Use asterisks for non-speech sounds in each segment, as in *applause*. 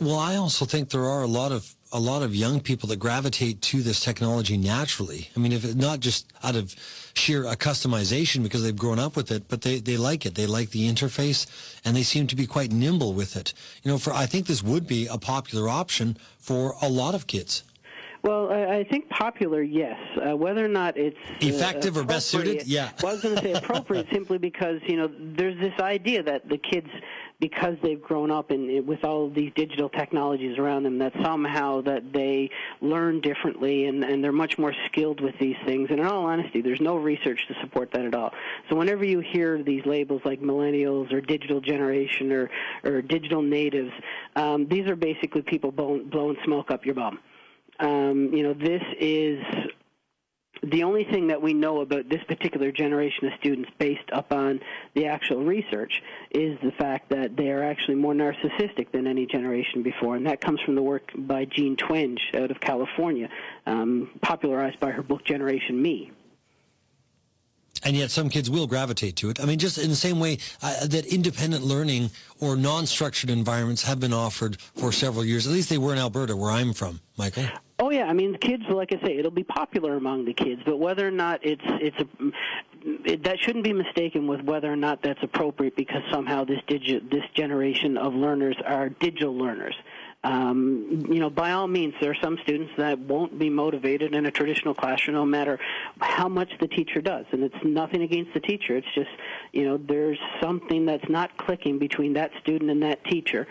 Well, I also think there are a lot of a lot of young people that gravitate to this technology naturally. I mean, if it, not just out of sheer uh, customization because they've grown up with it, but they, they like it. They like the interface and they seem to be quite nimble with it. You know, for I think this would be a popular option for a lot of kids? Well, I, think popular, yes. Uh, whether or not it's uh, effective or best suited, yeah. well, I was going to say appropriate *laughs* simply because you know there's this idea that the kids, because they've grown up in with all of these digital technologies around them, that somehow that they learn differently and and they're much more skilled with these things. And in all honesty, there's no research to support that at all. So whenever you hear these labels like millennials or digital generation or or digital natives, um, these are basically people blowing, blowing smoke up your bum. Um, you know, this is the only thing that we know about this particular generation of students based upon the actual research is the fact that they are actually more narcissistic than any generation before, and that comes from the work by Jean Twenge out of California, um, popularized by her book Generation Me and yet some kids will gravitate to it. I mean, just in the same way uh, that independent learning or non-structured environments have been offered for several years. At least they were in Alberta, where I'm from, Michael. Oh yeah, I mean, kids, like I say, it'll be popular among the kids, but whether or not it's it's a it, that shouldn't be mistaken with whether or not that's appropriate because somehow this digi- this generation of learners are digital learners um, you know, by all means, there are some students that won't be motivated in a traditional classroom no matter how much the teacher does. And it's nothing against the teacher. It's just, you know, there's something that's not clicking between that student and that teacher.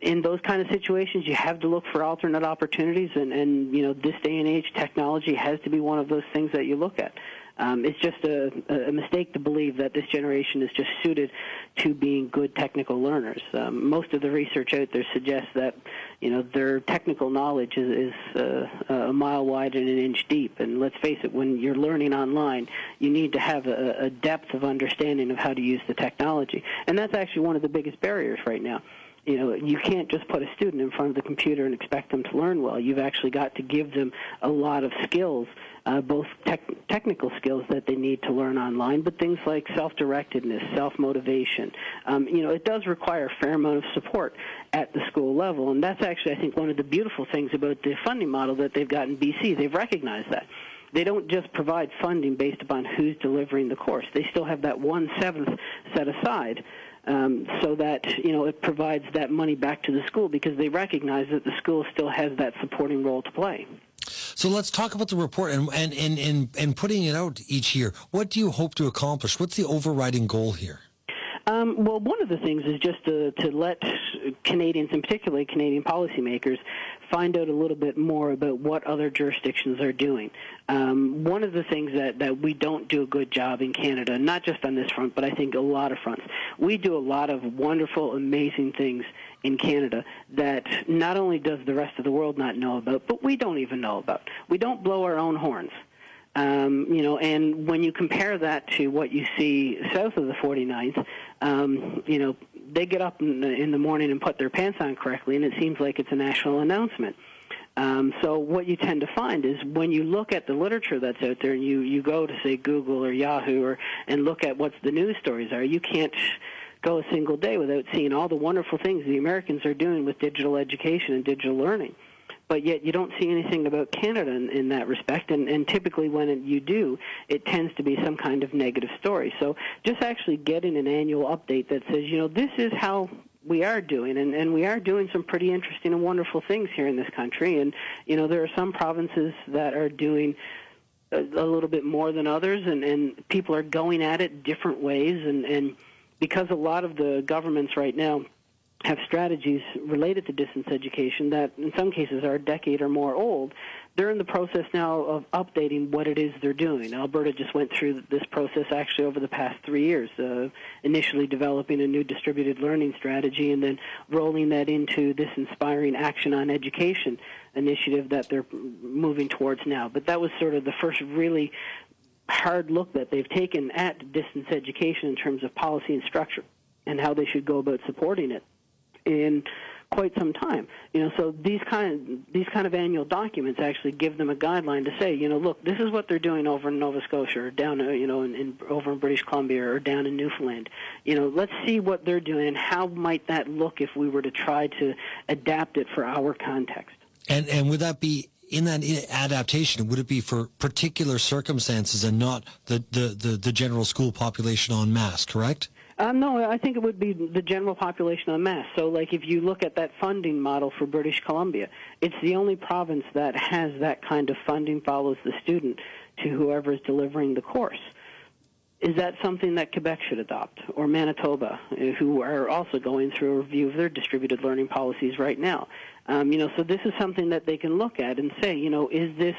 In those kind of situations, you have to look for alternate opportunities, and, and you know, this day and age, technology has to be one of those things that you look at. Um, it's just a, a, mistake to believe that this generation is just suited to being good technical learners. Um, most of the research out there suggests that you know their technical knowledge is, is uh, a mile wide and an inch deep. And let's face it, when you're learning online, you need to have a, a depth of understanding of how to use the technology, and that's actually one of the biggest barriers right now you know, you can't just put a student in front of the computer and expect them to learn well. You've actually got to give them a lot of skills uh, both tech- technical skills that they need to learn online, but things like self-directedness, self-motivation. Um, you know, it does require a fair amount of support at the school level, and that's actually, I think, one of the beautiful things about the funding model that they've got in BC. They've recognized that they don't just provide funding based upon who's delivering the course. They still have that one seventh set aside um, so that you know it provides that money back to the school because they recognize that the school still has that supporting role to play. So let's talk about the report and, and, and, and, and putting it out each year. What do you hope to accomplish? What's the overriding goal here? Um, well, one of the things is just to, to let Canadians, and particularly Canadian policymakers, find out a little bit more about what other jurisdictions are doing. Um, one of the things that, that we don't do a good job in Canada, not just on this front, but I think a lot of fronts, we do a lot of wonderful, amazing things in Canada that not only does the rest of the world not know about, but we don't even know about. We don't blow our own horns. Um, you know, and when you compare that to what you see south of the 49th, um, you know, they get up in the, in the morning and put their pants on correctly, and it seems like it's a national announcement. Um, so what you tend to find is when you look at the literature that's out there, and you you go to say Google or Yahoo or and look at what the news stories are, you can't go a single day without seeing all the wonderful things the Americans are doing with digital education and digital learning. But yet you don't see anything about Canada in, in that respect, and, and typically when it, you do, it tends to be some kind of negative story. So just actually getting an annual update that says, you know, this is how we are doing, and, and we are doing some pretty interesting and wonderful things here in this country. And you know, there are some provinces that are doing a, a little bit more than others, and, and people are going at it different ways. And, and because a lot of the governments right now have strategies related to distance education that in some cases are a decade or more old. They're in the process now of updating what it is they're doing. Alberta just went through this process actually over the past three years, uh, initially developing a new distributed learning strategy and then rolling that into this inspiring action on education initiative that they're moving towards now. But that was sort of the first really hard look that they've taken at distance education in terms of policy and structure and how they should go about supporting it. And quite some time. You know, so these kind of, these kind of annual documents actually give them a guideline to say, you know, look, this is what they're doing over in Nova Scotia or down, uh, you know, in, in over in British Columbia or down in Newfoundland. You know, let's see what they're doing and how might that look if we were to try to adapt it for our context. And and would that be in that adaptation, would it be for particular circumstances and not the, the, the, the general school population en masse, correct? Um, no, I think it would be the general population en masse. So, like, if you look at that funding model for British Columbia, it's the only province that has that kind of funding follows the student to whoever is delivering the course. Is that something that Quebec should adopt, or Manitoba, who are also going through a review of their distributed learning policies right now? Um, you know, so this is something that they can look at and say, you know, is this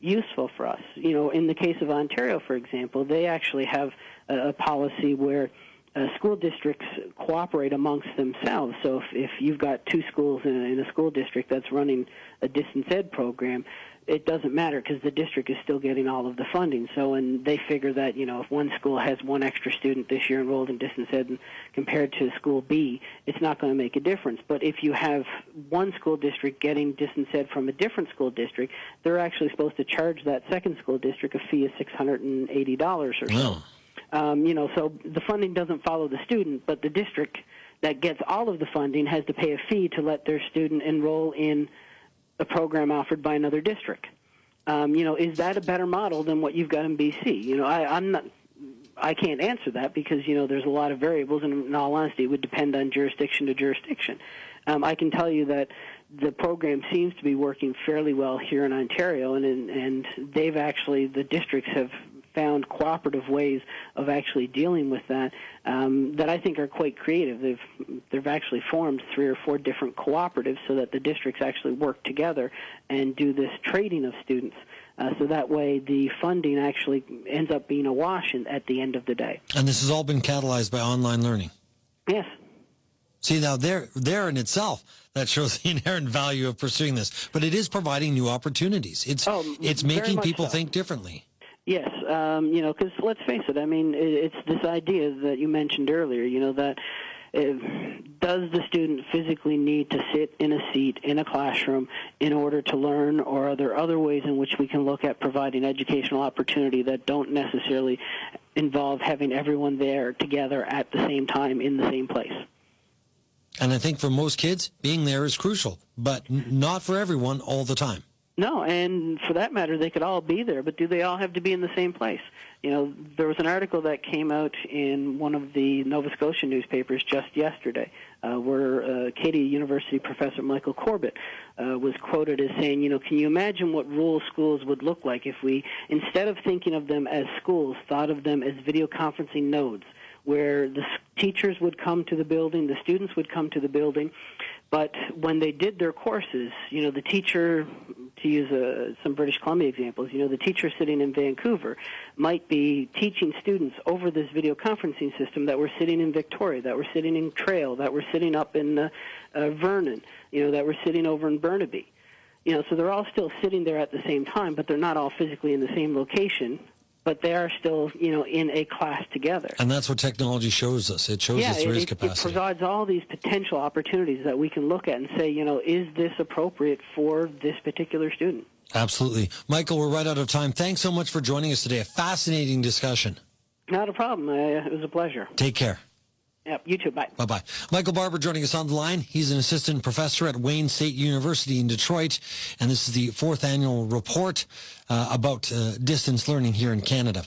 useful for us? You know, in the case of Ontario, for example, they actually have a, a policy where uh, school districts cooperate amongst themselves. So if, if you've got two schools in a, in a school district that's running a distance ed program, it doesn't matter because the district is still getting all of the funding. So, and they figure that you know if one school has one extra student this year enrolled in distance ed compared to school B, it's not going to make a difference. But if you have one school district getting distance ed from a different school district, they're actually supposed to charge that second school district a fee of six hundred and eighty dollars or so. Oh. Um, you know, so the funding doesn't follow the student, but the district that gets all of the funding has to pay a fee to let their student enroll in a program offered by another district. Um, you know, is that a better model than what you've got in BC? You know, I, I'm not. I can't answer that because you know there's a lot of variables, and in all honesty, it would depend on jurisdiction to jurisdiction. Um, I can tell you that the program seems to be working fairly well here in Ontario, and and they've actually the districts have found cooperative ways of actually dealing with that um, that I think are quite creative. They've they've actually formed three or four different cooperatives so that the districts actually work together and do this trading of students. Uh, so that way, the funding actually ends up being a wash in, at the end of the day. And this has all been catalyzed by online learning. Yes. See now, there, there in itself, that shows the *laughs* inherent value of pursuing this. But it is providing new opportunities. It's oh, it's making people so. think differently. Yes, um, you know, because let's face it. I mean, it's this idea that you mentioned earlier. You know that if, does the student physically need to sit in a seat in a classroom in order to learn, or are there other ways in which we can look at providing educational opportunity that don't necessarily involve having everyone there together at the same time in the same place? And I think for most kids, being there is crucial, but not for everyone all the time. No, and for that matter, they could all be there, but do they all have to be in the same place? You know, there was an article that came out in one of the Nova Scotia newspapers just yesterday, uh, where uh, Acadia University professor Michael Corbett uh, was quoted as saying, you know, can you imagine what rural schools would look like if we, instead of thinking of them as schools, thought of them as video conferencing nodes? where the teachers would come to the building, the students would come to the building, but when they did their courses, you know, the teacher, to use uh, some British Columbia examples, you know, the teacher sitting in Vancouver might be teaching students over this video conferencing system that were sitting in Victoria, that were sitting in Trail, that were sitting up in uh, uh, Vernon, you know, that were sitting over in Burnaby. You know, so they're all still sitting there at the same time, but they're not all physically in the same location but they are still, you know, in a class together. And that's what technology shows us. It shows yeah, us there it, is it, capacity. It provides all these potential opportunities that we can look at and say, you know, is this appropriate for this particular student? Absolutely. Michael, we're right out of time. Thanks so much for joining us today. A fascinating discussion. Not a problem. Uh, it was a pleasure. Take care. Yep, you too. Bye. Bye bye. Michael Barbour joining us on the line. He's an assistant professor at Wayne State University in Detroit, and this is the fourth annual report uh, about uh, distance learning here in Canada.